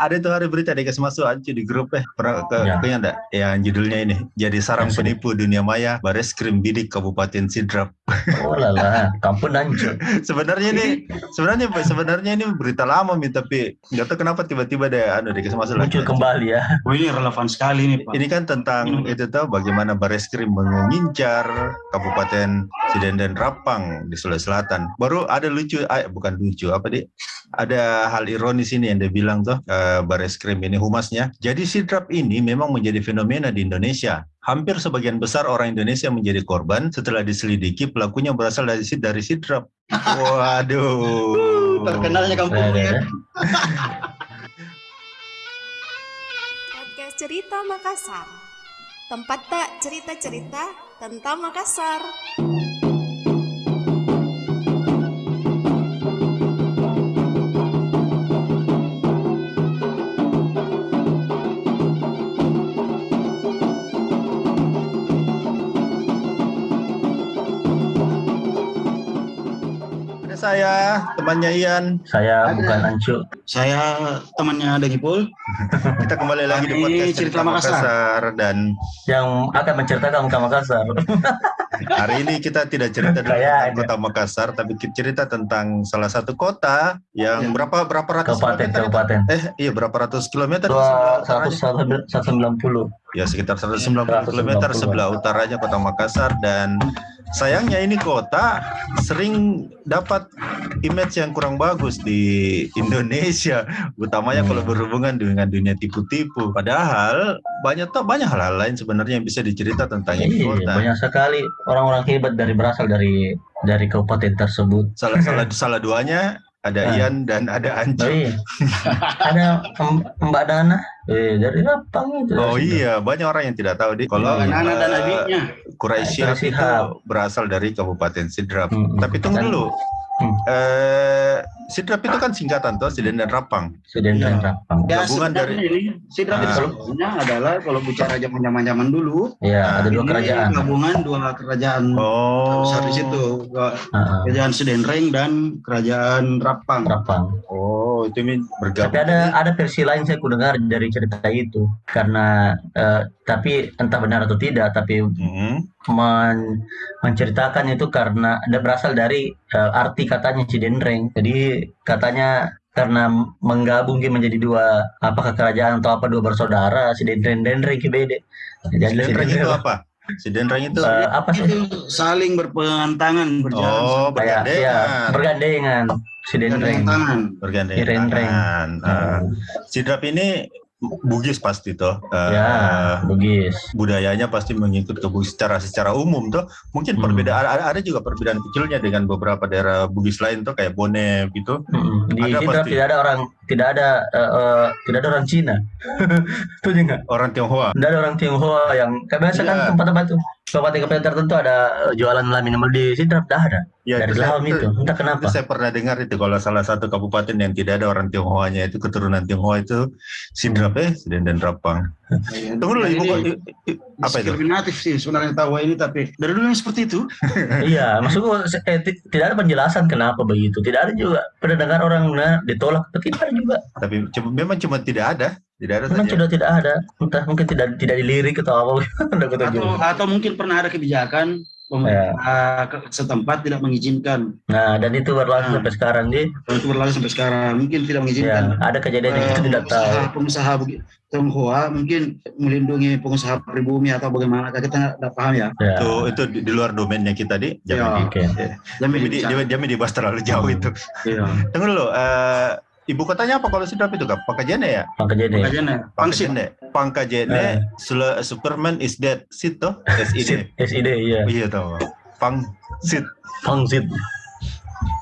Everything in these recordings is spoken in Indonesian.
Ada itu hari berita dikasih masuk aja di grup eh pernah ke Ya. enggak? Yang judulnya ini jadi sarang sini. penipu dunia maya Bares Krim Bidik Kabupaten Sidrap. Oh lala, kampung hancur. sebenarnya ini sebenarnya sebenarnya ini berita lama Mi tapi nggak tahu kenapa tiba-tiba deh anu dikasih masuk lagi. Muncul kembali ya. Oh ini relevan sekali nih Pak. Ini kan tentang itu tahu bagaimana Bareskrim mengincar Kabupaten Sidenden Rapang di Sulawesi Selatan. Baru ada lucu, ah, bukan lucu apa di? Ada hal ironis ini yang dia bilang tuh eh, Bareskrim ini humasnya. Jadi Sidrap ini memang menjadi fenomena di Indonesia. Hampir sebagian besar orang Indonesia menjadi korban setelah diselidiki pelakunya berasal dari dari Sidrap. Waduh. Terkenalnya kampung ya. Podcast Cerita Makassar. Tempat tak cerita-cerita tentang Makassar. Saya, temannya Ian. Saya Ada. bukan Ancu. Saya temannya Dagipul. Kita kembali lagi di podcast Cerita Makassar. Makassar dan yang akan menceritakan Makassar. Hari ini kita tidak cerita tentang Kayaknya. kota Makassar, tapi kita cerita tentang salah satu kota yang Ya. berapa berapa ratus Kabupaten, kilometer? kabupaten. Eh, iya berapa ratus kilometer? Seratus sembilan puluh. Ya sekitar 190 kilometer 190. sebelah utaranya kota Makassar dan sayangnya ini kota sering dapat image yang kurang bagus di Indonesia, utamanya Hmm. kalau berhubungan dengan dunia tipu-tipu. Padahal banyak banyak hal-hal lain sebenarnya yang bisa dicerita tentang ini Iya, kota. banyak sekali orang-orang hebat dari berasal dari dari kabupaten tersebut. Salah salah salah duanya ada Ah. Ian dan ada Oh, Ancu. iya. Ada Em- Mbak Dana eh, dari Rapang itu. Oh iya, banyak orang yang tidak tahu di kalau Iya. Anak dan adiknya. Quraisy itu berasal dari Kabupaten Sidrap. Hmm, Tapi tunggu dulu. Hmm. Eh, Sidrap itu kan singkatan toh, Siden dan Rapang. Sudah Iya. Rapang. Ya Gabungan dari- ini Sidra Ah. itu sebenarnya adalah kalau bicara zaman zaman dulu. Ya, ada dua ini kerajaan. Gabungan dua kerajaan Oh. besar di situ. Ke- Heeh, Kerajaan Sedenreng dan Kerajaan Rapang. Rapang. Oh, itu min Tapi bergabung. ada ada versi lain saya dengar dari cerita itu karena eh, tapi entah benar atau tidak tapi Hmm. men- menceritakan itu karena ada berasal dari eh, arti katanya Cidenreng. Jadi katanya karena menggabung menjadi dua apakah kerajaan atau apa dua bersaudara Cidenreng dan Denreng bede. Jadi itu apa? Sidenreng itu eh, apa sih? Itu saling berpentangan berjalan Oh, Kayak ya bergandengan. bergandengan Cidenreng. tangan. Bergandengan. Sidenreng. tangan. Ah. Hmm. Sidrap ini Bugis pasti toh. Eh, Ya, Bugis. budayanya pasti mengikut ke Bugis secara secara umum tuh mungkin Hmm. perbedaan ada, ada juga perbedaan kecilnya dengan beberapa daerah Bugis lain tuh kayak Bone gitu Mm-mm. Di Ada pasti. tidak ada orang tidak ada eh, eh, tidak ada orang Cina. Itu juga. orang Tionghoa Tidak ada orang Tionghoa yang kayak biasa kan Iya. tempat-tempat tuh kabupaten-kabupaten tertentu ada eh, jualan lah minimal di Sidrap dah ada. ya Dari itu saya, Lahom itu, entah itu kenapa. saya pernah dengar itu kalau salah satu kabupaten yang tidak ada orang Tionghoanya itu keturunan Tionghoa itu Sidrap eh Siden dan Rapang tunggu dulu ibu apa itu diskriminatif sih sebenarnya tahu ini tapi dari dulu yang seperti itu. iya, maksudku eh, ti- tidak ada penjelasan kenapa begitu. Tidak ada juga pernah dengar orang nah, ditolak, tidak ada juga. tapi cuma- memang cuma tidak ada tidak ada Memang saja sudah tidak ada. Entah mungkin tidak tidak dilirik atau apa. Atau atau mungkin pernah ada kebijakan pemerintah ke- setempat tidak mengizinkan. Nah, dan itu berlangsung Hmm. sampai sekarang di itu berlalu sampai sekarang mungkin tidak ya, mengizinkan. ada kejadian yang Eh, kita tidak tahu. pengusaha, Tionghoa mungkin melindungi pengusaha pribumi atau bagaimana kita tidak paham ya. Ya. itu itu di, di luar domainnya kita di Ya. jangan. Jamin di, di, di, jangan dibahas terlalu jauh itu Iya. tunggu dulu eh, ibu kotanya apa kalau Sidrap itu kak Pakajene ya? Makanya pangsit Pakajene Pangkajene Sula- Superman is dead Sit toh SID SID iya. iya toh Pang Sit Pangsit.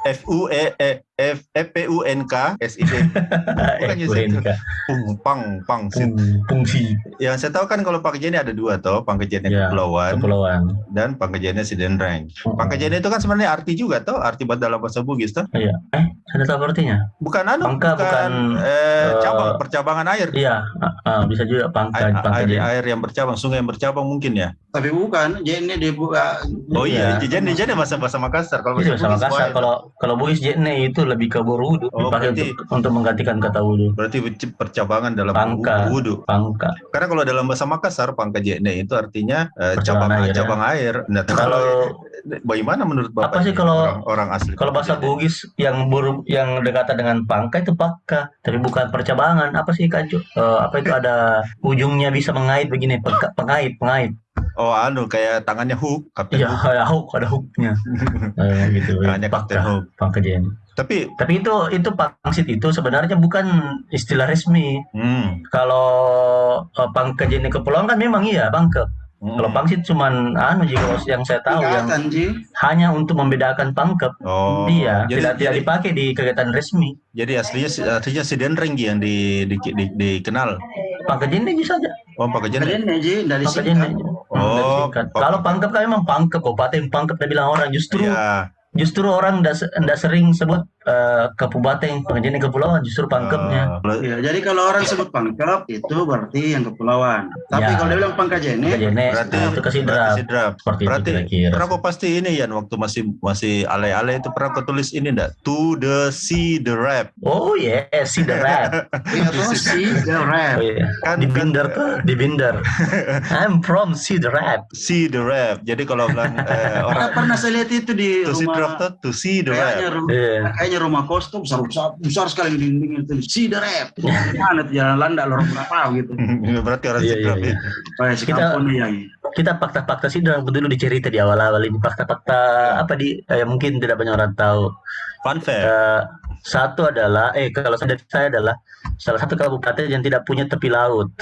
F U E E F F P U N K S I D Bukan Eh, Yusuf. Bukan. Pung Pang Pang Sit. Pung- Pungsi Yang saya tahu kan kalau Pangkajene ada dua toh, Pangkajene Ya, Kepulauan kepulauan. dan Pangkajene Sidenreng. Pangkajene itu kan sebenarnya arti juga toh, arti buat dalam bahasa Bugis toh. Iya. Eh, Saya tahu artinya. Bukan anu, Pangka bukan, eh, eh, cabang percabangan air. Iya, ah, bisa juga pangka, Air, pangka air, air yang bercabang, sungai yang bercabang mungkin ya. Tapi bukan, JNE dibuka. Oh iya, Iya. jadi jadi bahasa bahasa Makassar kalau Itu bahasa wah, Kalau kalau Bugis JNE itu lebih ke borudu, Oh, dipakai berarti- untuk, untuk menggantikan kata wudu. berarti percabangan dalam Pangka. wudhu. Pangka. Karena kalau dalam bahasa Makassar pangka jene itu artinya eh, cabang air, ya. cabang air. Nah, Kalau bagaimana menurut Bapak? Apa sih kalau- orang, orang asli? kalau bahasa Bugis yang buru yang dekatan dengan pangka itu pakka, tapi bukan percabangan. Apa sih kancu? Eh, apa itu ada ujungnya bisa mengait begini, pengka- pengait, pengait. Oh, anu kayak tangannya hook, Kapten Iya, Hook. ada hook, ada hooknya. Eh, gitu. Tangannya Kapten Hook. pangka JNE. Tapi Tapi itu itu pangsit itu sebenarnya bukan istilah resmi. hmm, Kalau uh, pangke jenis kepulauan kan memang iya pangke. Hmm. Kalau pangsit cuman anu jika yang saya tahu yang Tingkatan, Ji. hanya untuk membedakan pangkep. Oh, Iya, jadi, tidak tidak dipakai di kegiatan resmi. jadi aslinya aslinya si Denreng yang di, di, di, dikenal. Pangke jenis bisa saja. Oh, pakai jene. JNE, Ji, dari Pangke singkat. jenis. Oh, pangkep. Kalau pangkep kan memang pangkep, kabupaten pangkep dia bilang orang justru Iya. justru orang tidak sering sebut eh, kabupaten pangke jenis kepulauan justru pangkepnya. Oh, Iya, jadi kalau orang sebut pangkep itu berarti yang kepulauan. Tapi Ya. kalau dia bilang pangka Pangke jene, jenis berarti nah, itu kesidrap. berarti. Seperti Berarti itu kau pasti ini Yan waktu masih masih ale-ale itu pernah kau tulis ini enggak? To the sea the rap. Oh yes, see the rap. iya tuh si the rap. Oh iya. Kan Di binder tuh, di binder. I'm from see the rap. see the rap. Jadi kalau bilang eh, Pernah, orang pernah saya lihat itu di to see rumah to see the rap. Iya. kayaknya rumah kos tuh besar besar, besar sekali dinding itu si the rap. Mana tuh jalan landa lo orang nggak tahu gitu. Berarti orang Iya, iya, iya. itu. Kayak si Kita- yang Kita fakta-fakta sih dalam dulu dicerita di awal-awal ini fakta-fakta apa di eh, mungkin tidak banyak orang tahu. Fun fact. Eh, satu adalah eh kalau saya dari saya adalah salah satu kabupaten yang tidak punya tepi laut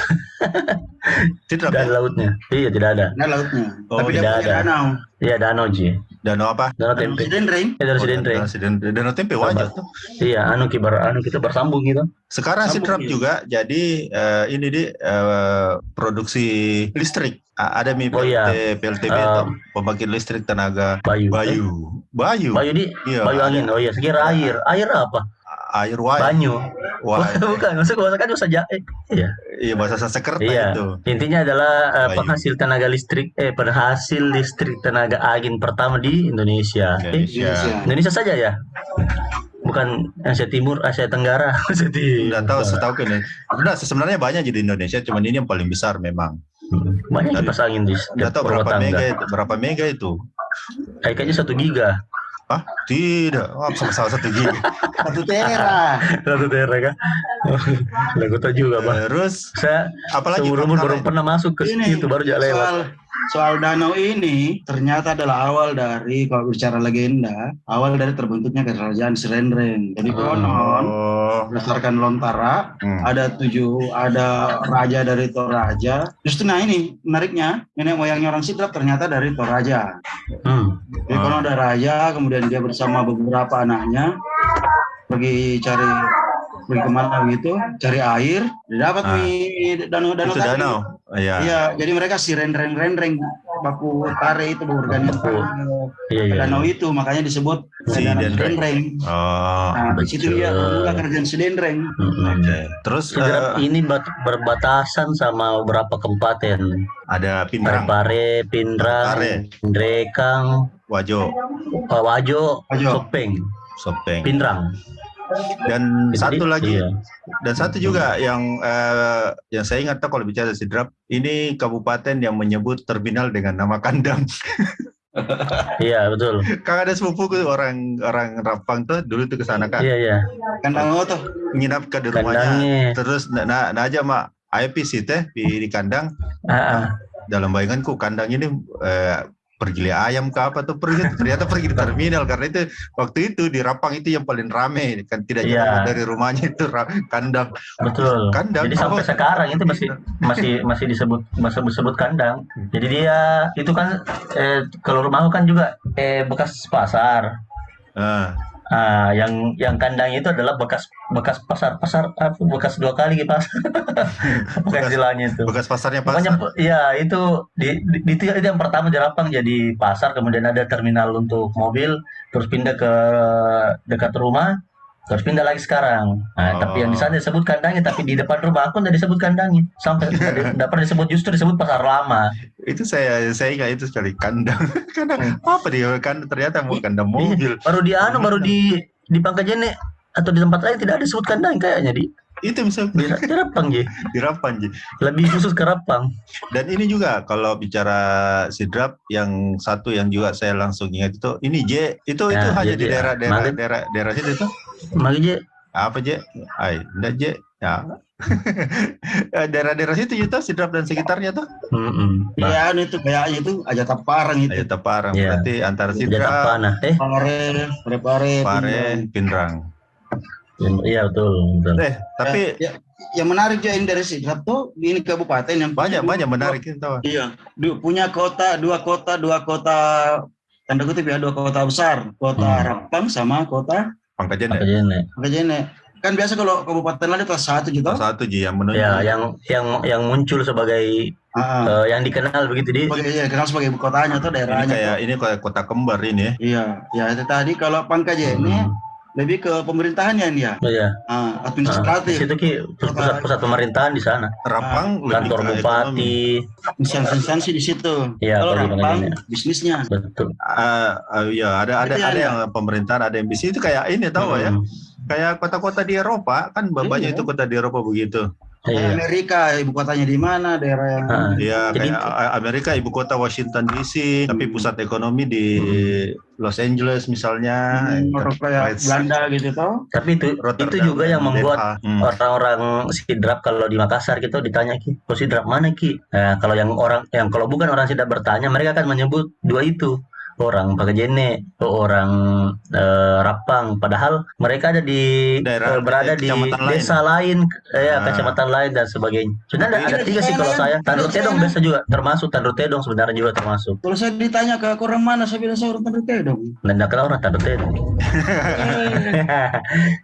Tidak dan lautnya. Iya tidak ada. Nah lautnya. Oh, Tapi dia tidak punya ada. danau. Iya danau Ji. Danau apa? Danau tempe. Sidenreng. Iya danau Oh, Sidentre. Danau tempe wajah tuh. Iya anu kibar anu kita bersambung gitu. Sekarang Sambung, Sidrap iya. juga jadi eh, ini di eh, produksi listrik. Ada mi Oh, PLT, iya. PLTB Eh, itu pembangkit listrik tenaga Bayu. Bayu. Bayu. Bayu di Iya. Bayu angin. Oh iya, sekira air. Air apa? Air wine. Banyu. Wine. Bukan, maksud gua kan bisa ja eh, Iya. Iya bahasa Sanskerta Iya. itu. Intinya adalah eh, Bayu. penghasil tenaga listrik eh penghasil listrik tenaga angin pertama di Indonesia. Eh, Indonesia. Indonesia saja ya? Bukan Asia Timur, Asia Tenggara. Asia Timur. Enggak tahu setahu ini. Enggak, sebenarnya banyak jadi Indonesia, cuman ini yang paling besar memang. Banyak kipas angin di Enggak tahu berapa mega berapa mega itu. Eh, Kayaknya satu giga. Hah? Tidak. Oh, sama salah satu gigi. Satu tera. Satu tera kan? Lagu tahu juga, Bang. Terus Saya apalagi seumur umur baru pernah masuk ke Ini situ baru jalan lewat. soal soal danau ini ternyata adalah awal dari kalau bicara legenda, awal dari terbentuknya kerajaan Sirenreng. Jadi Oh. konon Oh. berdasarkan lontara Hmm. ada tujuh ada raja dari Toraja. Justru nah ini menariknya nenek moyangnya orang Sidrap ternyata dari Toraja. Hmm. Jadi konon ada raja kemudian dia bersama beberapa anaknya pergi cari pergi ke mana begitu cari air dapat Ah. nih danau danau Itu tadi. danau. Iya. Iya, jadi mereka si renreng renreng baku tare itu Baku. Iya, iya. danau itu makanya disebut Si danau. Sidenreng. Oh. Nah, di situ dia membuka kerajaan Sidenreng. Mm-mm. Oke. Terus eh, ini bat- berbatasan sama beberapa kabupaten. ada Pindrang, Parepare, Pindrang. Drekang, Wajo, uh, Wajo, Wajo. Sopeng, Sopeng. Pindrang. Dan Jadi, satu lagi Iya. Dan satu juga yang eh, yang saya ingat tuh kalau bicara Sidrap, ini kabupaten yang menyebut terminal dengan nama kandang. Iya, betul. Kan ada sepupuku orang orang Rapang tuh dulu tuh ke sana kan, Iya, iya. Kandang tuh. nginap ke di rumahnya. Kandangnya. Terus na, na, na aja mak, ayo pisi teh di, di kandang. Ah, ah. Dalam bayanganku kandang ini eh, pergi lihat ayam ke apa tuh pergi ternyata pergi di terminal karena itu waktu itu di Rapang itu yang paling rame kan tidak jauh Iya. dari rumahnya itu kandang Betul. Kandang. Jadi sampai Oh. sekarang itu masih masih masih disebut masih disebut kandang. Jadi dia itu kan eh, kalau rumahku kan juga eh, bekas pasar. Ah, Ah, yang yang kandang itu adalah bekas bekas pasar pasar apa bekas dua kali gitu. Bukan Bekas- istilahnya itu. bekas pasarnya Pokoknya pasar ya itu di, di, di- itu yang pertama di Rapang jadi pasar, kemudian ada terminal untuk mobil, terus pindah ke dekat rumah, Terus pindah lagi sekarang. Nah, Oh. tapi yang di sana disebut kandangnya, tapi di depan rumah aku tidak disebut kandangnya. Sampai tidak pernah disebut justru disebut pasar lama. Itu saya saya ingat itu sekali kandang. kandang Hmm. apa dia kan ternyata mau kandang mobil. Baru di anu, baru di di Pangkajene atau di tempat lain tidak ada disebut kandang kayaknya di Itu bisa di, di Rapang Ji. di Rapan, Ji. Lebih khusus ke Rapang. Dan ini juga kalau bicara sidrap yang satu yang juga saya langsung ingat itu ini J itu itu Nah, hanya di J. daerah daerah Maghrib. daerah daerah situ itu Mari Ji. apa J? Ay, enggak J. Ya. Eh, daerah-daerah situ itu sidrap dan sekitarnya tuh Mm-mm. Nah, Ya, anu itu kayaknya itu aja taparang itu. Ayo Teparang Iya. berarti antara sidrap, panah. Eh, Pare, pare, pare. Pare, Pindrang. iya betul, betul. Eh, tapi ya, yang menarik juga ini dari Sidrap tuh ini kabupaten yang banyak punya banyak dua- menarik itu. tahu. Iya, du- punya kota dua kota dua kota tanda kutip ya dua kota besar, kota Hmm. Rapang sama kota Pangkajen ya. Pangkajene. Pangkajene. Kan biasa kalau kabupaten lain kelas satu gitu. Satu Ji yang menunjuk. Ya, yang yang yang muncul sebagai Ah, eh, yang dikenal begitu di sebagai ya, kenal sebagai kotanya atau ini daerahnya. kayak tuh. ini kayak kota kembar ini. Iya, ya itu tadi kalau Pangkajene Hmm. Lebih ke pemerintahannya dia, Oh, iya. di administratif, situ ki pusat pusat pemerintahan di sana. Rapang lebih Kantor bupati. instansi-instansi di situ. Iya, kalau Rapang bisnisnya. Betul. Ah, ah, iya ada ada Itu ada yang- yang pemerintahan ada yang bisnis itu kayak ini tahu ya Hmm. kayak kota-kota di Eropa kan banyak Iya. itu kota di Eropa begitu Iya. Amerika ibu kotanya di mana, daerah yang Ah. ya Jadi- kayak Amerika ibu kota Washington DC tapi Hmm. pusat ekonomi di Los Angeles misalnya Hmm, kayak Belanda gitu toh. Tapi itu Rotterdam, itu juga yang membuat. Hmm. orang-orang sidrap kalau di Makassar kita ditanya ki, kok sidrap mana ki? Nah, kalau yang orang yang kalau bukan orang sidrap bertanya, mereka akan menyebut dua itu orang Pagajene, orang eh, Rapang. Padahal mereka ada di Daerah- eh, berada di kecamatan lain. desa lain, eh, ya Ah. kecamatan lain dan sebagainya. Sebenarnya ada tiga sih kalau saya. Tanru Tedong biasa juga termasuk, Tanru Tedong sebenarnya juga termasuk. Kalau saya ditanya ke orang mana, saya bilang saya orang Tandute dong. Dan tidak kenal orang Tanru Tedong.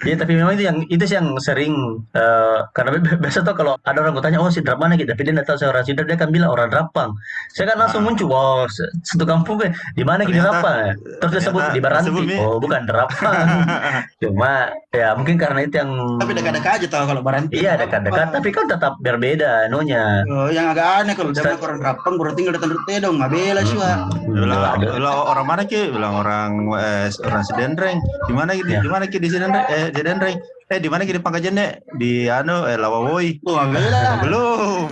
Iya tapi memang itu yang itu sih yang sering eh, karena bi- biasa tuh kalau ada orang bertanya oh sidrap mana gitu tapi dia nggak tahu saya orang sidrap dia akan bilang orang Rapang saya kan langsung Ah. muncul wow satu kampung kan di mana gitu Ternyata- Rapang ya terus dia sebut ternyata di Baranti Mi. oh bukan Rapang cuma ya mungkin karena itu yang Tapi dekat-dekat aja tahu kalau Baranti. iya dekat-dekat. Tapi kan tetap berbeda anunya. Oh, yang agak aneh kalau dia bilang orang Rapang baru tinggal di Tandute dong, nggak bela sih. Hmm, bilang, bilang orang mana ki? Bilang orang eh, orang Sidendreng di mana ki? Di Ya. di mana ki? Di Sidendreng eh Sidendreng eh di mana ki? Di Pangkajene di anu eh Lawawoi. Tuh nggak bela. belum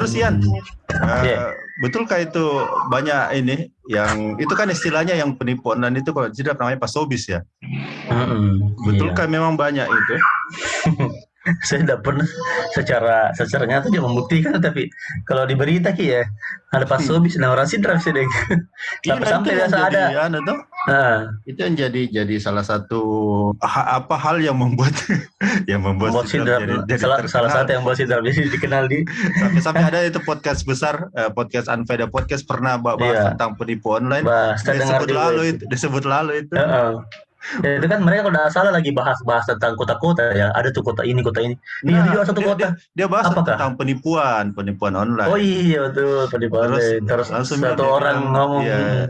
Terus Ian, eh, Iya. betulkah itu banyak ini yang itu kan istilahnya yang penipuan dan itu kalau tidak namanya pasobis ya. Mm-mm, Betulkah memang banyak itu? saya tidak pernah secara secara nyata dia membuktikan tapi kalau di berita ki ya ada pas sobis nah orang sidrap sih deh Iya, sampai sampai itu biasa ada anu tuh, Nah, itu yang jadi jadi salah satu ha- apa hal yang membuat yang membuat Buat Sidrap sidrap jadi, jadi salah, terkenal. salah satu yang buat sidrap jadi dikenal di sampai sampai ada itu podcast besar eh, podcast Anfaida podcast pernah bahas Iya. tentang penipu online dengar disebut juga lalu itu. itu disebut lalu itu. Ya, itu kan mereka kalau tidak salah lagi bahas-bahas tentang kota-kota ya. Ada tuh kota ini kota ini. Iya Nah, di juga satu dia- kota. dia bahas Apakah? tentang penipuan penipuan online. Oh iya betul. Penipuan Terus online. terus langsung satu dia orang bilang, ngomong iya. "Hmm,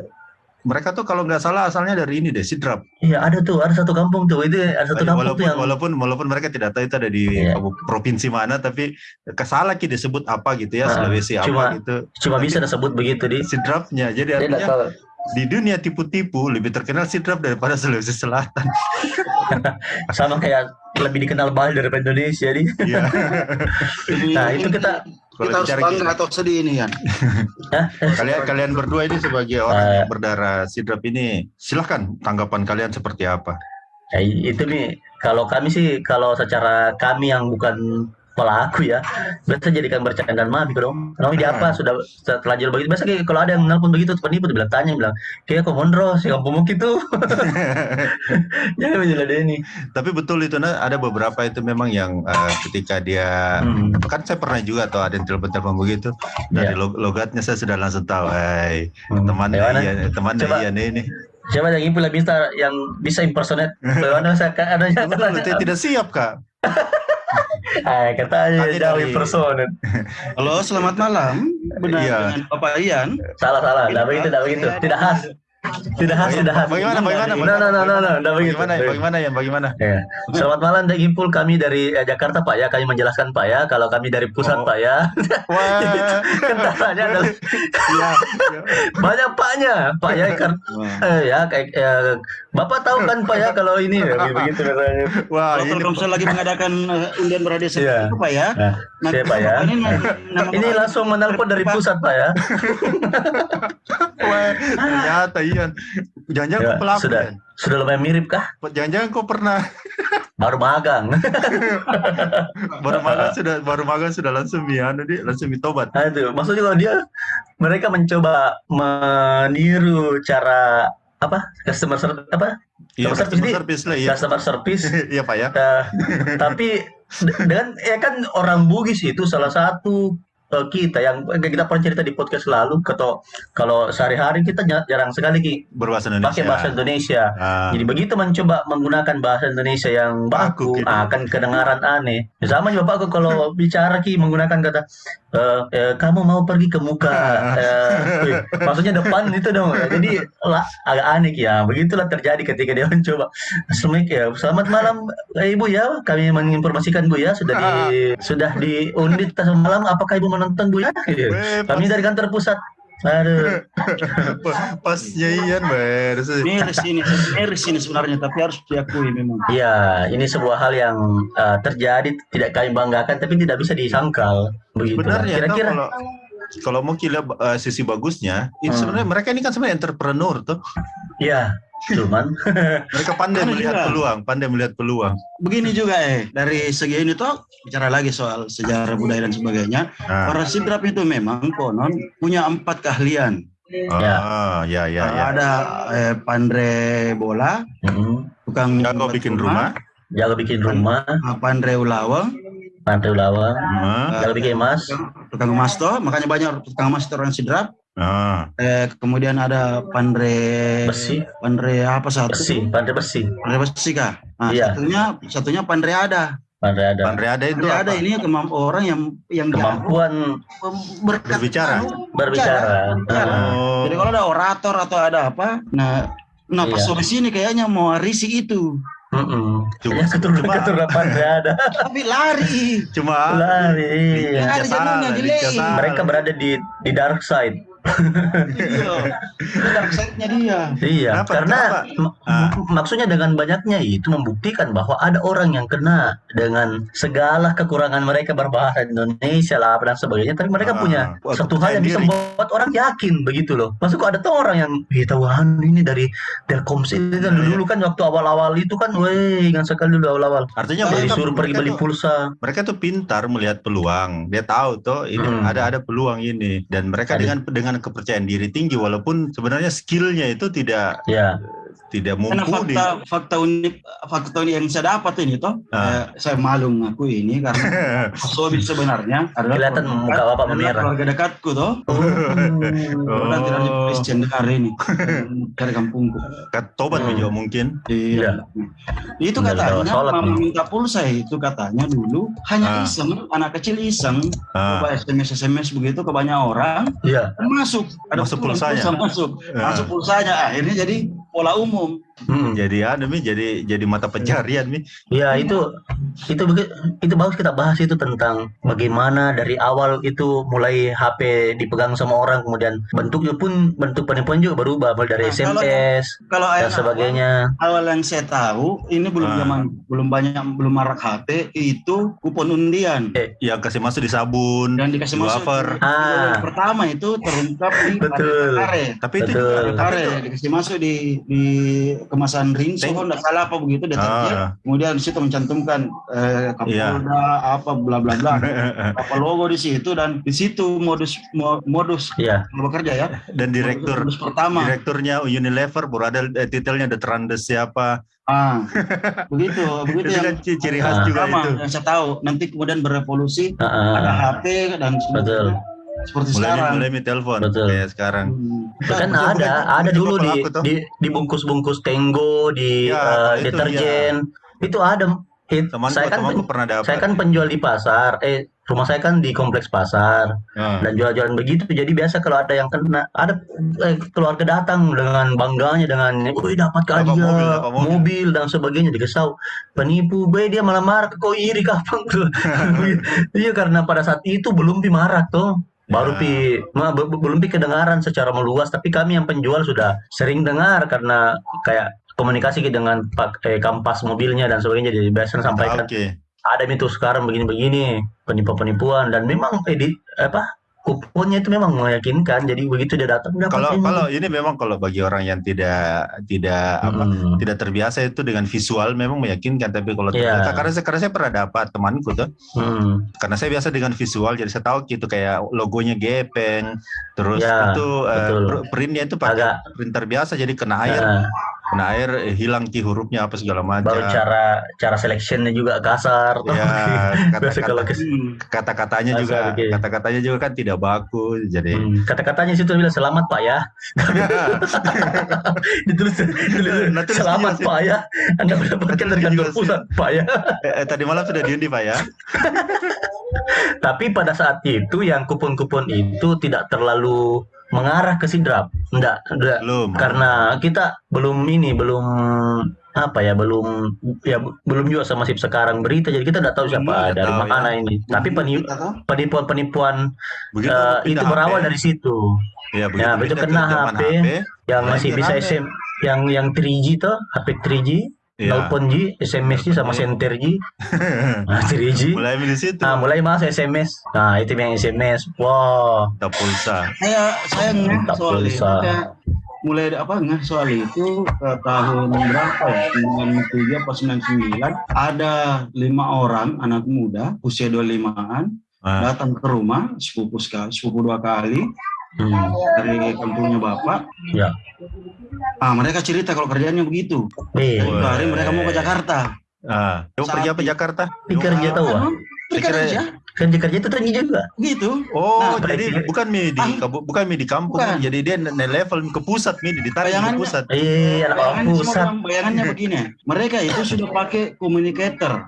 mereka tuh kalau nggak salah asalnya dari ini deh sidrap. Iya ada tuh. Ada satu kampung tuh. Itu ada satu kampung walaupun tuh yang walaupun walaupun mereka tidak tahu itu ada di Iya. provinsi mana tapi kesalah ki disebut apa gitu ya Ah, Sulawesi cuma- apa gitu. cuma bisa disebut begitu di. Sidrapnya. Jadi artinya. Di dunia tipu-tipu lebih terkenal sidrap daripada Sulawesi Selatan sama kayak lebih dikenal Bali daripada Indonesia di Iya. Nah, itu kita- kita harus bangga atau sedih ini kan. Kalian kalian berdua ini sebagai orang Eh. yang berdarah sidrap ini silahkan tanggapan kalian seperti apa Ya, itu nih kalau kami sih kalau secara kami yang bukan pelaku ya. Biasa jadikan bercandaan mah dong. Kami di apa? Sudah setelah jual begitu. Biasa kayak kalau ada yang nelpon begitu penipu dia bilang tanya bilang kayak kok mondro si kampung gitu jangan menjeladeni tapi betul itu nah ada beberapa itu memang yang eh, ketika dia Hmm. kan saya pernah juga tuh ada yang telepon-telepon begitu. Dari log- logatnya saya sudah langsung tahu eh Hmm. teman iya teman iya ini siapa yang impul bisa yang bisa impersonate. Bagaimana saya ada betul, tidak siap kak Katanya Tadi jauh dari- impersonate Halo, selamat malam. benar Iya. dengan Bapak Ian. Salah salah, tidak begitu, tidak begitu. Tidak khas. Tidak khas. Bagaimana, bagaimana, No, no, no, no, no, tidak begitu. Bagaimana, bagaimana ya, bagaimana? Ya. Selamat malam Dek Gimpul, kami dari eh, Jakarta Pak ya, kami menjelaskan Pak ya, kalau kami dari pusat Oh. Pak ya. Wah, Kendalanya adalah iya, banyak Paknya, Pak ya kan eh, ya kayak eh, Bapak tahu kan Pak ya kalau ini ya, begitu katanya. wah, Kalau ini Telkomsel lagi mengadakan eh, undian berhadiah Iya. seperti itu Pak ya. Nah, Nanti siapa ya? Ini, nama Ini Bapak- langsung menelpon dari pusat Pak ya. wah, ternyata Ian. Jangan-jangan Ya, kau pelaku sudah. Ian. Sudah lumayan mirip kah? Jangan-jangan kau pernah Baru magang. baru magang sudah baru magang sudah langsung ya, anu dia langsung ditobat. Nah, itu maksudnya kalau dia mereka mencoba meniru cara apa customer service apa Iya, Customer customer service service lah, iya. customer service Iya, Pak ya. Eh, tapi de- dengan ya kan orang Bugis itu salah satu eh, kita yang kita pernah cerita di podcast lalu kalau kalau sehari-hari kita jar- jarang sekali Ki, Berbahasa Indonesia. pakai bahasa Indonesia. Ah, Jadi begitu mencoba menggunakan bahasa Indonesia yang Baku, baku, gitu. akan kedengaran aneh. Sama juga Pak kalau bicara Ki menggunakan kata eh, eh, kamu mau pergi ke muka, eh, wih, maksudnya depan itu dong. Jadi lah, agak aneh ya. Begitulah terjadi ketika dia mencoba. Assalamualaikum ya, selamat malam eh, Ibu ya. Kami menginformasikan Bu ya sudah di sudah diundit semalam. Apakah Ibu menonton Bu ya? Kami dari kantor pusat. Aduh. pasnya Ian, beres. miris ini, miris ini sebenarnya, tapi harus diakui memang. Ya, ini sebuah hal yang uh, terjadi tidak kami banggakan tapi tidak bisa disangkal begitu. Sebenarnya Kira-kira kalau kalau mau kita uh, sisi bagusnya, Hmm. sebenarnya mereka ini kan sebenarnya entrepreneur tuh. ya, cuman Mereka pandai Ada melihat juga. peluang, pandai melihat peluang. Begini juga eh, dari segi ini toh bicara lagi soal sejarah budaya dan sebagainya. Nah, Para sidrap itu memang konon punya empat keahlian. ah, ya, ya, ya. Ada eh, pandre bola, mm, tukang Jago bikin rumah, jago bikin rumah, ah, pandre ulawang, pantai ulawang, ah, jago bikin emas, tukang emas toh, makanya banyak tukang emas itu orang sidrap. Ah, Eh, kemudian ada pandre besi, pandre apa satu? besi, pantai besi, Pandre besi kah? Nah, Iya. satunya satunya pandre ada. pantai ada. Pandai ada itu Pandre apa? ada ini kemampu orang yang yang Kemampuan berkat- Berbicara. berbicara. Bicara. Ah, Oh, Jadi kalau ada orator atau ada apa, nah nah pas Iya. sini kayaknya mau risik itu, mm-mm. Cuma- Ya, keturunan cuma- keturunan ada. tapi lari. cuma Lari. Lincah salah. Mereka berada di di dark side. Iya. Itu dia. Iya, Kenapa? karena Kenapa? Ah. maksudnya dengan banyaknya itu membuktikan bahwa ada orang yang kena dengan segala kekurangan mereka berbahasa Indonesia lah dan sebagainya, tapi mereka Ah, punya wah, satu hal yang bisa membuat orang yakin begitu loh. Maksudku ada tuh orang yang, "Ih, tahu anu ini dari Telkomsel kan Iya, dulu kan waktu awal-awal itu kan, weh, ingat sekali dulu awal-awal. artinya mereka, disuruh pergi mereka beli tuh- pulsa. mereka tuh pintar melihat peluang. Dia tahu tuh ini Hmm. ada ada peluang ini dan mereka Ada. dengan dengan kepercayaan diri tinggi walaupun sebenarnya skillnya itu tidak Ya, tidak Karena mumpuni. fakta fakta unik fakta unik yang saya dapat ini toh, Ah. eh, saya malu ngaku ini karena Sobi sebenarnya adalah kelihatan keluarga muka bapak adalah memerah. keluarga dekatku toh. Oh. Nanti dari Christian dengar ini dari kampungku. Kat- Tobat Hmm. juga mungkin. Iya. Itu Benar, katanya mama nih. minta pulsa itu katanya dulu hanya Ah. iseng anak kecil iseng Ah. coba SMS SMS begitu ke banyak orang iya. masuk ada Masuk pulsanya. pulsa masuk Ah. masuk pulsanya akhirnya jadi pola umum Mm. Jadi ada mi jadi jadi mata pencarian mi. Ya itu itu itu bagus kita bahas itu tentang bagaimana dari awal itu mulai HP dipegang sama orang kemudian bentuknya pun bentuk penipuan juga berubah mulai dari Nah, kalau SMS kalau dan ayah sebagainya. awal yang saya tahu ini belum Ah. zaman belum banyak belum marak HP itu kupon undian Yang kasih masuk di sabun, dan dikasih di masuk wafer. Ah. yang pertama itu terungkap di Betul. Tapi itu Betul. juga tapi karet itu- dikasih masuk di di kemasan rinso Teng- enggak salah apa begitu deterjen Ah. kemudian di situ mencantumkan eh, Iya. Kapolda apa bla bla bla apa logo di situ dan di situ modus mo- modus Iya. bekerja ya Dan direktur modus pertama direkturnya Unilever baru ada eh, titelnya The Trandes siapa. ah begitu begitu Itu yang kan ci- ciri khas Ah. juga pertama itu. yang saya tahu nanti kemudian berevolusi Ah, ada ah. HP dan Betul. Seperti Mulai sekarang mulai mi telepon Betul. kayak sekarang. Hmm. Kan Bukan- ada bukan- ada dulu di toh. di dibungkus-bungkus tenggo di Ya, eh, itu deterjen. Itu ada It- Temanku, saya kan temanku pernah dapat. saya kan penjual di pasar. Eh, rumah saya kan di kompleks pasar Ah. dan jual-jualan begitu. Jadi biasa kalau ada yang kena, ada eh, keluarga datang dengan bangganya dengan, "Wih, dapat Dapat hadiah, mobil, mobil." mobil dan sebagainya dikesau. Penipu, be dia malah marah, kau iri kapan tuh? Iya karena pada saat itu belum pi marah tuh. Baru Ya. pi ma- be- be- belum pi kedengaran secara meluas, tapi kami yang penjual sudah sering dengar karena kayak komunikasi dengan pak eh, kampas mobilnya dan sebagainya jadi biasa sampaikan Oke. ada itu sekarang begini-begini penipu-penipuan dan memang edit apa kuponnya itu memang meyakinkan jadi begitu dia datang Kalau ini. kalau ini memang kalau bagi orang yang tidak tidak apa Mm. tidak terbiasa itu dengan visual memang meyakinkan tapi kalau Iya. ternyata karena saya karena saya pernah dapat temanku tuh Hmm. karena saya biasa dengan visual jadi saya tahu gitu kayak logonya gepeng terus Ya, itu betul. pr- printnya itu pakai Agak. printer biasa jadi kena air kena air eh, hilang ki hurufnya apa segala macam. Baru cara cara selectionnya juga kasar. Ya biasa kalau kata ke Hmm. kata-katanya juga kata-katanya juga kan tidak bagus jadi Hmm, kata-katanya situ bilang selamat pak ya. Ditulis, ditulis Nah, terus selamat pak ya. Anda mendapatkan dari kantor pusat pak ya. Eh, eh, tadi malam sudah diundi pak ya? Tapi pada saat itu yang kupon-kupon itu tidak terlalu mengarah ke sidrap. Enggak, enggak. belum Karena kita belum ini, belum apa ya, belum ya belum juga sama sip sekarang berita. Jadi kita tidak tahu siapa Hmm, dari tahu, mana ini. Tapi peni- Kita tahu. penipuan-penipuan begitu eh, pindah itu berawal HP, dari situ. ya begitu, ya, begitu kena zaman HP, Yang masih bisa rame. SM yang yang 3G tuh, HP 3G, ya. telepon G, SMS G sama center G. Nah, 3G. mulai dari situ Nah, mulai masuk SMS. Nah, itu yang SMS. Wow. Minta pulsa Saya saya Minta soal itu pulsa. kayak mulai apa ngeh soal itu ke tahun berapa ya 97 apa 99 ada lima orang anak muda usia 25-an Ah, datang ke rumah sepupu sekali sepupu dua kali Hmm. dari kampungnya bapak Ya. ah mereka cerita kalau kerjaannya begitu Eh, Dari hari mereka mau ke Jakarta ah. Kamu pergi apa Jakarta pikir kerja tahu ah. Kira- kerja Kerja-kerja itu tinggi juga. gitu Oh, Nah, jadi bukan mi di Ah. bukan mi di kampung, Bukan. jadi dia naik level ke pusat mi ditarik ke pusat. Iya, pusat. bayangannya begini mereka itu sudah pakai communicator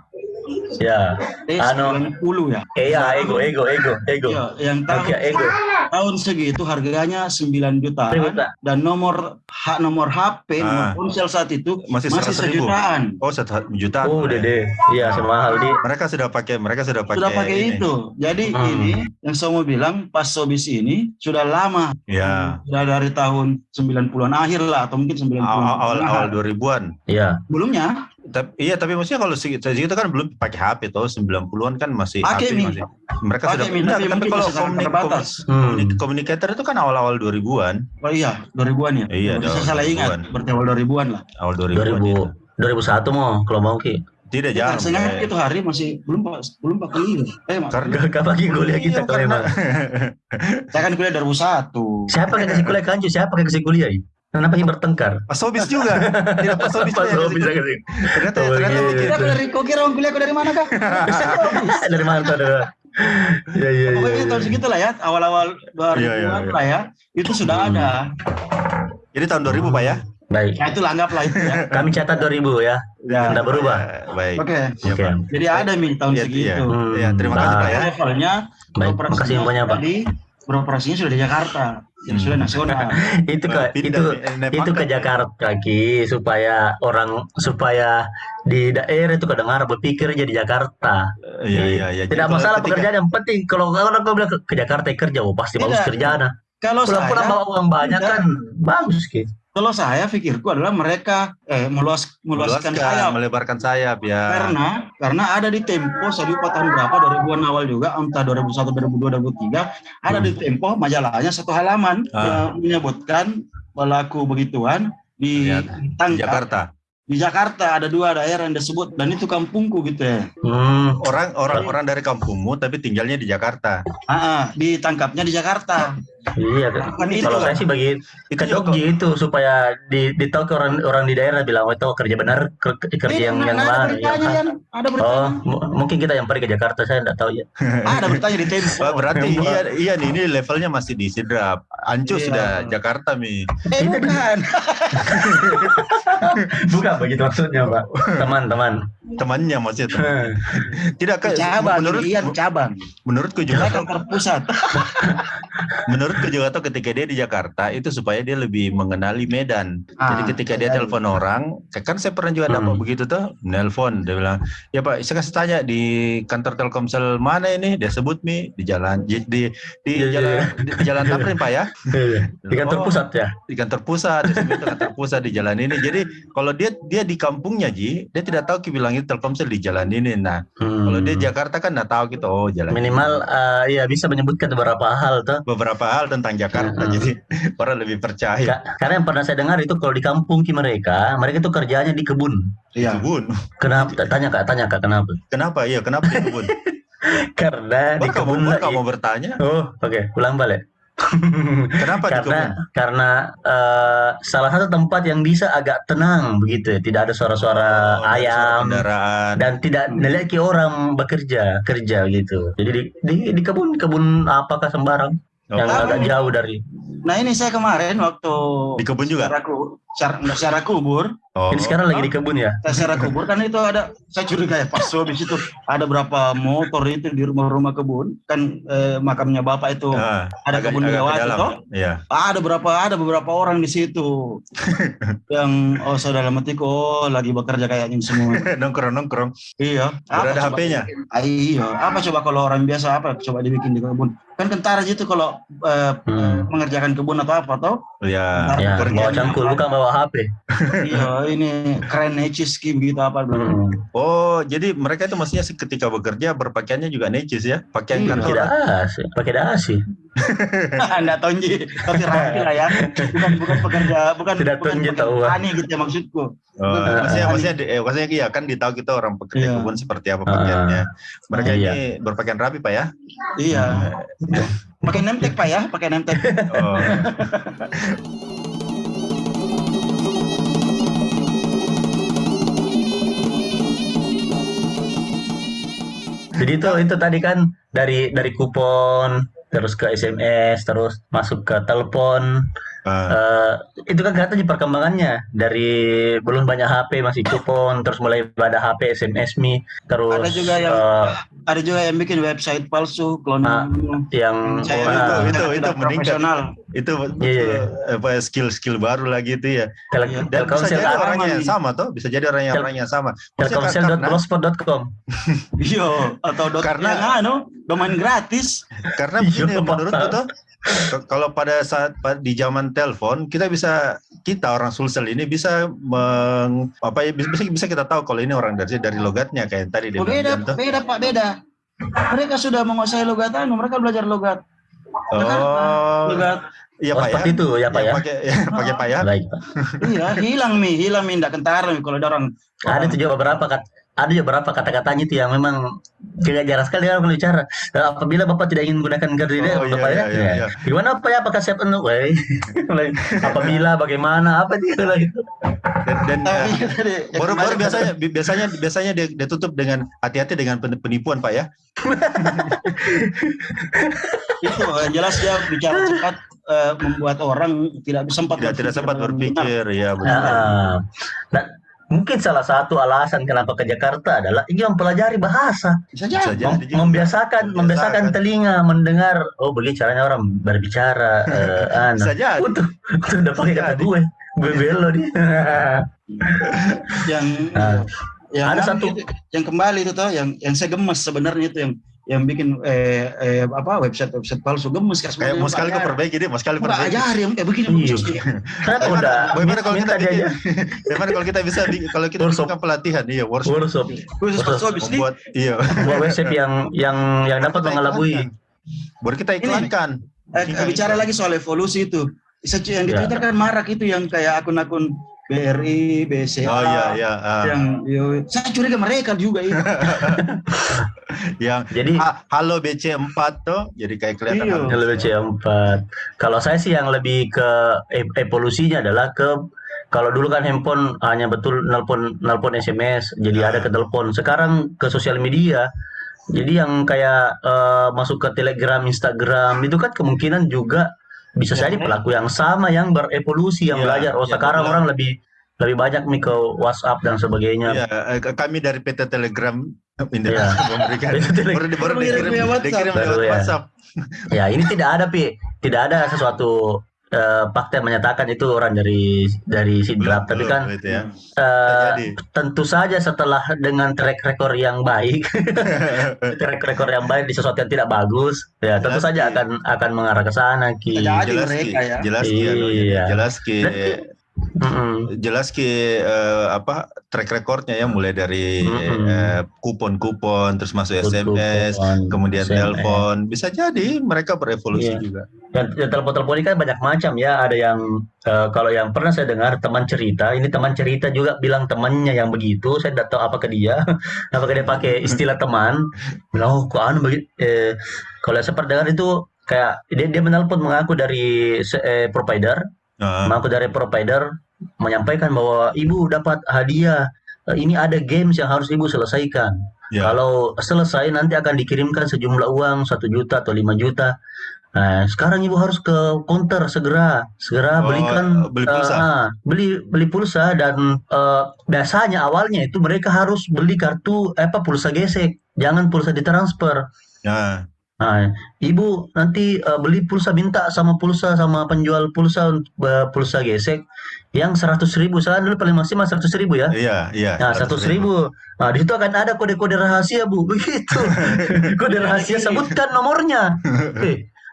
Ya. eh Anu. 90 ya Eh, ya, ego, ego, ego, ego. Iya, yang tahun, Nokia ego. tahun segitu harganya 9 jutaan Ribut, Pak. dan nomor hak nomor HP nomor Ah. ponsel saat itu Masih masih 100 ribu. sejutaan Oh, satu juta. Oh, udah deh. Iya, semahal di. Mereka sudah pakai, mereka sudah pakai. sudah pakai ini. itu jadi Hmm. ini yang saya mau bilang pas Sobis ini sudah lama Ya, sudah dari tahun 90-an akhir lah atau mungkin 90-an awal awal, awal 2000-an. Iya. sebelumnya Tapi, iya, tapi maksudnya kalau segitu, segitu kan belum pakai HP tuh 90-an kan masih Pakai, HP Mi. masih. Mereka Pakai, sudah Mi, Enggak, tapi kalau komunik. Hmm. komunik- komunikator itu kan awal-awal 2000-an, oh iya 2000-an ya Iya, saya salah ingat 2000-an. berarti awal 2000-an lah awal 2000-an. 2000 itu. 2001 mau kalau mau ki. Tidak ya, jarang. saya ingat itu hari masih belum pak belum pak kuliah eh Mak, Karena Gak bagi kuliah kita Iya, kalau karena- emang. saya kan kuliah 2001 Siapa yang kasih kuliah kanju? Siapa yang kasih kuliah? ini? Kenapa yang bertengkar? Pas Sobis juga. Tidak pas Sobis. Pas juga. Sobis yang kasih. Ternyata Oh, ternyata gitu. Kira aku dari kau kira orang kuliah aku dari mana kak? Dari mana tuh? ada? Iya, iya, iya. Pokoknya iya. tahun segitu lah ya, awal-awal 2000-an Iya, iya, iya. lah ya, itu sudah Hmm. ada. Jadi tahun 2000 Pak ya? Baik. Nah itu lah anggaplah itu ya. Kami catat 2000 ya. Ya. Tidak berubah. Ya, Baik. Oke, Iya, Oke. Pak. jadi ada nih tahun Iya, segitu. iya. Hmm. Iya, terima kasih. Pak ya. Levelnya Baik, beroperasinya makasih infonya, Pak. Beroperasinya sudah di Jakarta, jadi Hmm. sudah nasional. Itu ke itu itu ke. Jakarta Ki supaya orang supaya di daerah itu kedengar berpikir jadi Jakarta. Iya, iya, iya. Tidak masalah ketika- pekerjaan yang penting kalau orang kau bilang ke, ke Jakarta kerja, oh pasti bagus kerjaan. Kalau saya, pulang bawa uang banyak kan bagus Ki. Kalau saya pikirku adalah mereka eh, meluas meluaskan sayap. melebarkan sayap ya. Karena karena ada di Tempo saya lupa tahun berapa 2000-an awal juga entah 2001 2002 2003 ada di Tempo majalahnya satu halaman Ah. yang menyebutkan pelaku begituan Iya, di di tangkap Jakarta. di Jakarta ada dua daerah yang disebut dan itu kampungku gitu ya. Hmm. Orang orang orang dari kampungmu tapi tinggalnya di Jakarta. Ah, ah, ditangkapnya di Jakarta. Iya, Kan itu kalau kan. saya sih bagi Itu ke juga Jogja itu supaya di ditahu ke orang orang di daerah bilang oh itu kerja benar ker- kerja Tidak, yang yang ada mana beritanya yang Yan. ada Oh, beritanya. mungkin kita yang pergi ke Jakarta saya tidak tahu ya. ada beritanya di Tempo. Wah, berarti iya iya nih ini levelnya masih di Sidrap. Ancu Iya. sudah Jakarta mi. Eh bukan. Bukan begitu maksudnya, Pak. Teman-teman. temannya maksudnya. teman. Tidak kayak cabang, menurut iya cabang. menurutku juga kantor pusat. menurutku juga tuh ketika dia di Jakarta itu supaya dia lebih mengenali Medan. Jadi Ah, ketika dia jadi. telepon orang, kan saya pernah juga dapat Hmm. begitu tuh, nelpon dia bilang, "Ya Pak, saya kasih tanya di kantor Telkomsel mana ini?" Dia sebut mi di jalan di di, di Iya, iya, jalan iya. di, di jalan Tamrin Pak ya. Di kantor Oh, pusat ya. di kantor pusat, itu kantor pusat di jalan ini. Jadi kalau dia dia di kampungnya Ji, dia tidak tahu bilang itu Telkomsel di jalan ini. Nah, Hmm. kalau dia Jakarta kan nggak tahu gitu, oh jalan minimal eh, ya bisa menyebutkan beberapa hal tuh. beberapa hal tentang Jakarta, Hmm. jadi orang lebih percaya. Ka- Karena yang pernah saya dengar itu kalau di kampung ki mereka, mereka itu kerjanya di kebun. Iya. Kebun. Kenapa? Tanya kak, tanya kak kenapa? Kenapa? Iya, kenapa di kebun? Karena di Baru kamu, kebun lah- kamu bertanya, Oh, oke, ulang balik. kenapa di karena kebun? karena eh, salah satu tempat yang bisa agak tenang begitu ya, tidak ada suara-suara Oh, suara ayam kendaraan. dan tidak melihat orang bekerja kerja gitu. Jadi di di, di kebun kebun apakah sembarang yang tahu agak jauh dari. Nah ini saya kemarin waktu di kebun juga. secara, secara, kubur, Oh, Jadi sekarang lagi di kebun ya. saya secara kubur kan itu ada, saya curiga ya pas habis itu ada berapa motor itu di rumah-rumah kebun, kan eh, makamnya bapak itu ah, ada agak- kebun agak lewat toh? Iya. ada berapa ada beberapa orang di situ yang oh saya dalam hatiku oh lagi bekerja kayaknya ini semua nongkrong nongkrong. iya Udah ada HP-nya? Ah, iya apa coba kalau orang biasa apa coba dibikin di kebun kan kentara gitu kalau eh, Hmm. mengerjakan kebun atau apa toh Ya, Ya, bawa cangkul bukan bawa HP. iya ini keren Nechiski begitu apa Hmm. Oh, jadi mereka itu maksudnya ketika bekerja berpakaiannya juga necis ya, pakaian Iya. kantor. Tidak asih, pakai dasi. Anda tonji tapi rapi lah ya bukan bukan pekerja bukan Tidak bukan tonji, pekerja tahu, ah. tani gitu ya maksudku Oh, Bukan, maksudnya, ah, maksudnya, di- eh, maksudnya iya kan ditahu kita orang pekerja Iya. kebun seperti apa pakaiannya. Mereka Iya. ini berpakaian rapi pak ya. iya pakai nemtek pak ya pakai nemtek Oh. Jadi itu itu tadi kan dari dari kupon terus ke SMS terus masuk ke telepon Eh, itu kan kelihatan di perkembangannya dari belum banyak HP masih kupon terus mulai ada HP SMS mi terus Ada juga yang- eh, ada juga yang bikin website palsu klon Ah, yang Saya ah, itu- itu- itu meningkat. profesional itu Iya, iya, iya. apa skill-skill baru lagi itu ya. tel- Iya. Dan bisa jadi orangnya yang sama toh, bisa jadi orang yang Tel- orang yang sama. Telkomsel.blogspot.com iya atau dot Karena- yang anu domain gratis karena begini tuh k- kalau pada saat di zaman telepon kita bisa kita orang Sulsel ini bisa meng, apa ya bisa bisa kita tahu kalau ini orang dari dari logatnya kayak tadi dia Oh, beda bilang tuh. beda pak beda. Mereka sudah menguasai logat anu mereka belajar logat. Oh, logat. iya oh, pak ya. seperti itu ya Pak ya? Pakai ya, pakai pak ya. baik Pak. Iya hilang mi hilang mi tidak kentara mi kalau ada orang. Ada tuh juga beberapa kat, ada juga beberapa kata-katanya itu yang memang tidak jarang sekali orang berbicara Eh, apabila bapak tidak ingin menggunakan kartu ini Oh, iya, bapak ya, iya, iya, ya. iya. gimana apa ya apakah siap Weh. apabila bagaimana apa dia lagi Dan, dan tapi ya, tadi baru baru biasanya bi- biasanya biasanya dia, dia tutup dengan hati-hati dengan pen- penipuan pak ya. itu yang jelas dia bicara cepat eh, membuat orang tidak sempat Tidak tidak sempat dengan benar. berpikir ya benar. Ah, dan mungkin salah satu alasan kenapa ke Jakarta adalah ingin mempelajari bahasa bisa jadi Mem- membiasakan membiasakan Membiasakan. telinga mendengar oh begini caranya orang berbicara eh, anu. Bisa jadi. Utuh udah pakai kata gue gue belo dia yang Ah. yang Ada satu- itu, yang kembali itu toh yang yang saya gemes sebenarnya itu yang yang bikin eh, eh, apa website website palsu gemes Kayak mau sekali kau perbaiki dia, mau sekali perbaiki. ajarin eh begini Iya. begini. Kenapa udah Bagaimana kalau kita bikin? aja Bagaimana kalau kita bisa bi- kalau kita Workshop. bikin pelatihan, iya workshop workshop Khusus ini. membuat iya. buat website yang yang yang dapat mengelabui. Baru kita iklankan. Eh, Kita bicara lagi soal evolusi itu. Yang di Ya. Twitter kan marak itu yang kayak akun-akun BRI, BCA. Oh iya iya. ah. Yang yo, saya curiga mereka juga itu. yang jadi ha- halo BC4 tuh jadi kayak kelihatan Iya. halo. lebih C4 kalau saya sih yang lebih ke e- evolusinya adalah ke kalau dulu kan handphone hanya betul nelpon nelpon SMS jadi Ah. ada ke telepon sekarang ke sosial media jadi yang kayak eh, masuk ke Telegram, Instagram itu kan kemungkinan juga bisa Ya, jadi ya. pelaku yang sama yang berevolusi yang Iya, belajar oh iya, sekarang betul. orang lebih lebih banyak nih ke WhatsApp dan sebagainya. Iya, eh, kami dari PT Telegram Iya. memberikan baru, baru dikirim, WhatsApp. ya. WhatsApp. Ya ini tidak ada pi, tidak ada sesuatu eh, fakta yang menyatakan itu orang dari dari sidrap. Tapi kan belum itu ya. Jadi. tentu saja setelah dengan track record yang baik, track record yang baik di sesuatu yang tidak bagus, ya tentu Jelas, saja Ki. akan akan mengarah ke sana ki. Ada. jelas mereka ki, ya. jelas ki, Iya. jelas ki, Dan- Mm-mm. jelas ki eh, apa track recordnya ya mulai dari Mm-mm. eh, kupon-kupon terus masuk SMS, Kupon, kemudian SMS. telepon, bisa jadi mereka berevolusi Iya. juga. Dan, dan telepon-telepon ini kan banyak macam ya. Ada yang eh, kalau yang pernah saya dengar teman cerita, ini teman cerita juga bilang temannya yang begitu. Saya tidak tahu apakah dia, apakah dia pakai istilah teman. Bilang, oh kok anu begitu. Eh, kalau saya pernah dengar itu kayak dia dia menelpon mengaku dari eh, provider, Nah, mengaku dari provider menyampaikan bahwa ibu dapat hadiah. Eh, Ini ada games yang harus ibu selesaikan. ya. Kalau selesai nanti akan dikirimkan sejumlah uang satu juta atau 5 juta. Nah, sekarang ibu harus ke counter segera, segera Oh, belikan beli pulsa. ah, beli beli pulsa dan eh, biasanya awalnya itu mereka harus beli kartu apa pulsa gesek, jangan pulsa ditransfer. Nah, Nah, ibu nanti eh, beli pulsa minta sama pulsa sama penjual pulsa eh, pulsa gesek yang seratus ribu. Saya dulu paling maksimal seratus ribu ya. iya, iya. Nah, satu ribu. Nah, di situ akan ada kode-kode rahasia, Bu. Begitu. kode rahasia sebutkan nomornya.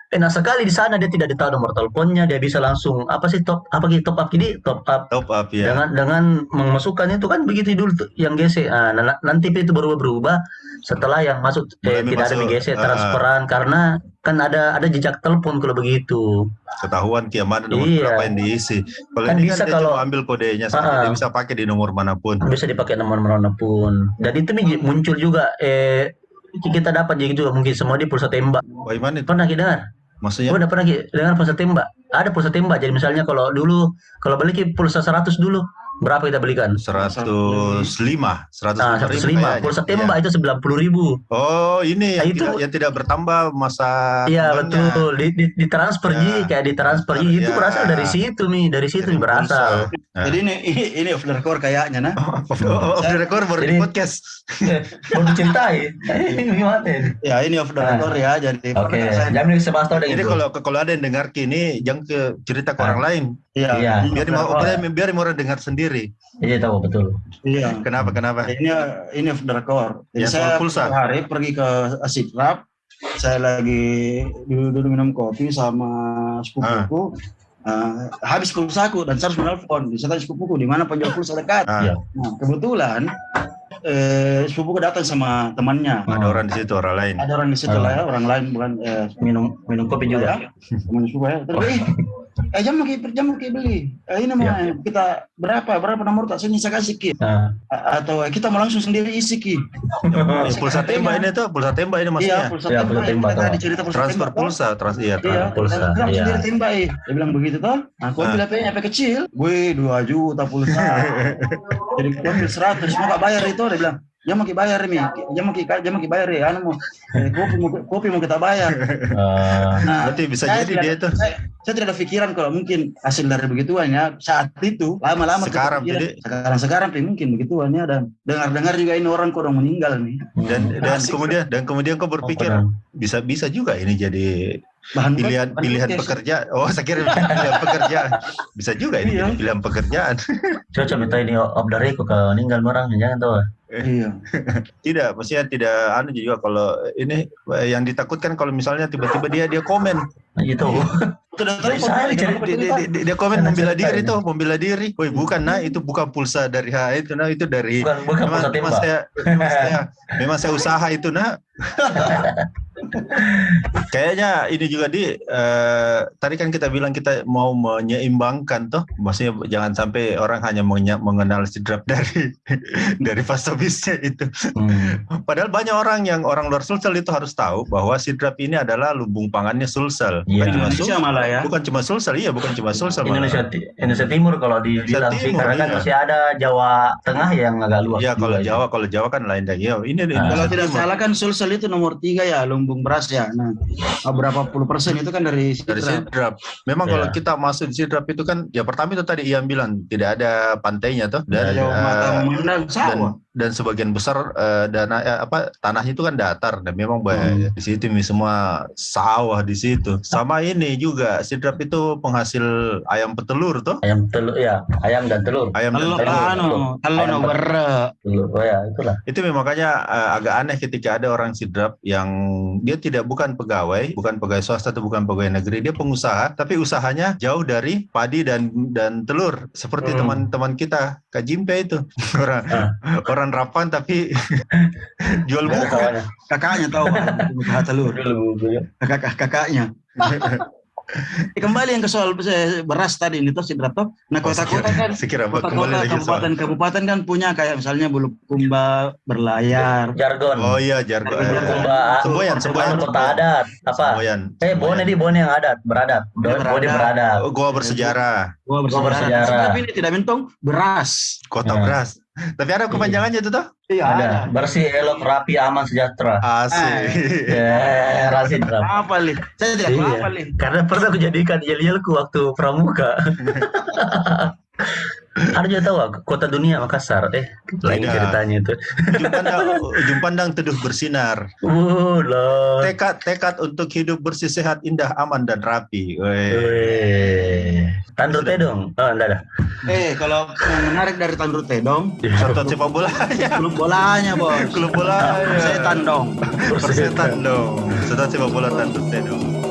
Enak sekali di sana dia tidak tahu nomor teleponnya, dia bisa langsung apa sih top apa gitu top up ini top up Top up ya. dengan dengan memasukkan itu kan begitu dulu tuh yang GC. Nah, na- nanti itu berubah berubah setelah yang masuk eh, Mulai tidak ada masuk, GC ah. transferan karena kan ada ada jejak telepon kalau begitu. Ketahuan kiamat nomor Iya. berapa yang diisi. Kalau Kan ini bisa kan dia kalau- cuma ambil kodenya saja, Ah. dia bisa pakai di nomor mana pun. bisa dipakai nomor mana pun. Dan itu mi- muncul juga eh kita dapat jadi juga mungkin semua di pulsa tembak. Bagaimana itu? Pernah kita dengar? Maksudnya? Oh, udah pernah Ki, dengar pulsa tembak? Ada pulsa tembak. Jadi misalnya kalau dulu kalau beli pulsa 100 dulu, berapa kita belikan? 105, 105 Nah, 105. Pulsa tembak itu 90 ribu. Oh, ini yang, Nah, itu- tidak, yang tidak bertambah masa Iya betul. Di, di, ditransfer Ya, Ji, kayak ditransfer Ji. Itu ya. berasal dari situ nih, dari situ Dari berasal. Nah. Jadi ini ini, ini off the record kayaknya nah. Off, off the record baru di Jadi- podcast. Mau dicintai. Gimana ini? Ya ini off the Nah. record ya. Jadi Oke, saya- jangan Ini itu. kalau kalau ada yang dengar kini jangan ke cerita ke Ah. orang lain. Iya. Iya. ini Biar mau biar, biar orang dengar sendiri. Iya tahu betul. Iya. Kenapa? Kenapa? Ini ini off the record. Jadi Ya, saya pulsa. satu hari pergi ke Sidrap. Saya lagi duduk minum kopi sama sepupuku. Eh, habis pulsaku dan saya harus menelpon. Saya tanya sepupuku di mana penjual pulsa dekat. Ah, Iya. Nah, kebetulan eh, sepupuku datang sama temannya. Ada orang di situ, orang lain. Ada orang di situ Ah. lah ya, orang lain bukan eh, Minum minum kopi juga. ya, teman sepupu ya. Terus, eh, eh jam mau ki- jam mau ki beli. Eh, ini mah Iya. kita berapa berapa nomor tak sini saya kasih ki. Nah, A- Atau kita mau langsung sendiri isi ki. Eh, pulsa tembak ini tuh, pulsa tembak ini Iya, maksudnya. pulsa Iya, tembak. pulsa Kita tembak, tadi toh. cerita pulsa Transfer tembak, pulsa, trans iya, Iya, pulsa, kita iya. sendiri tembak eh. Dia bilang begitu toh. Nah, aku Ah. ambil HP-nya HP kecil. Gue 2 juta pulsa. Jadi aku ambil 100, mau gak bayar itu? Dia bilang, ya mau bayar mi, ya mau ki ya mau ki bayar ya, anu mau kopi mau kopi mau kita bayar. eh, Nah, Berarti bisa jadi tidak- dia tuh. Saya, saya tidak ada pikiran kalau mungkin hasil dari begituannya saat itu lama-lama Sekarang, jadi- sekarang sekarang Pi, mungkin begituannya dan dengar-dengar juga ini orang kok udah meninggal nih Dan hmm, dan Asik. kemudian dan kemudian kau berpikir oh, bisa bisa juga ini jadi bahan pilihan bahan pilihan pekerjaan. Oh, saya kira pilihan pekerjaan. Bisa juga ini Iya. jadi pilihan pekerjaan. Cocok minta ini record kalau meninggal orang jangan tahu. Iya. Tidak, maksudnya tidak anu juga kalau ini yang ditakutkan kalau misalnya tiba-tiba dia dia komen Nah, Gitu. Tahu kok, saya Pi, dia, dia, komen membela diri tuh, membela diri. Woi, bukan nah itu bukan pulsa dari HA itu nah itu dari Bukan bukan memang, pulsa memang saya, memang saya memang saya usaha itu nah. Kayaknya ini juga di eh, tadi kan kita bilang kita mau menyeimbangkan toh, maksudnya jangan sampai orang hanya mengenal sidrap dari dari fase habisnya itu. Hmm. Padahal banyak orang yang orang luar Sulsel itu harus tahu bahwa sidrap ini adalah lumbung pangannya Sulsel. Bukan Iya. cuma Indonesia Sulsel. malah ya. Bukan cuma Sulsel, iya bukan cuma Sulsel. malah. Indonesia Ti- Indonesia Timur kalau sih Timur, karena kan iya. masih ada Jawa Tengah yang agak luas. Iya kalau juga Jawa, kalau Jawa kan lain lagi. Ya, ini Ah. Kalau Indonesia tidak Timur. salah kan Sulsel itu nomor tiga ya lumbung beras ya. Nah, berapa puluh persen itu kan dari dari Sidrap. sidrap. Memang Ya. kalau kita masuk di sidrap itu kan, ya pertama itu tadi Ian bilang tidak ada pantainya tuh dan eh, memandang dan sawah. Dan sebagian besar eh, dana eh, apa tanahnya itu kan datar dan memang Hmm. banyak di situ semua sawah di situ. Sama ini juga sidrap itu penghasil ayam petelur tuh. Ayam telur ya, ayam dan telur. Ayam dan Kalau telur. anu, bere. Telur. Oh ya, itulah. Itu memang makanya eh, agak aneh ketika ada orang sidrap yang dia tidak bukan pegawai, bukan pegawai swasta atau bukan pegawai negeri, dia pengusaha, tapi usahanya jauh dari padi dan dan telur. Seperti Hmm. teman-teman kita, Kak Jimpe itu orang Ah. orang rapan tapi jual buku. kawannya. Kakaknya tahu pengusaha telur. Kakak kakaknya. Kembali yang ke soal eh, beras tadi itu Sidrap toh. Nah kota-kota kan Sekira kembali kota-kota lagi soal. kabupaten-kabupaten kan punya kayak misalnya Bulukumba, Berlayar. Jargon. Oh iya, jargon. Jargon Kumba, Semboyan, semboyan. Kota adat. Apa? Semboyan. Eh, Bone di Bone yang adat, Beradab. Bone beradab. Oh, Goa bersejarah, Gua bersejarah. Tapi ini tidak mentong beras. kota Ya. beras. Tapi ada kepanjangannya itu tuh? Iya Ada. Bersih, elok, rapi, aman, sejahtera. Asik. Rasid. Ram. Apa li? Saya tidak Iya. apa li. Karena pernah aku jadikan yel-yelku waktu pramuka. Juga tahu aku, kota dunia Makassar. Eh, lain Tidak. ceritanya itu. Ujung pandang, ujung pandang teduh bersinar. Uh, loh. Tekad tekad untuk hidup bersih sehat indah aman dan rapi. Weh. Tandur teh dong. Oh, enggak ada. Eh kalau yang menarik dari Tandur Tedong, Contoh sepak bola klub bolanya bos. klub bola Saya tandong. persetan dong. Contoh sepak bola tanduk dong.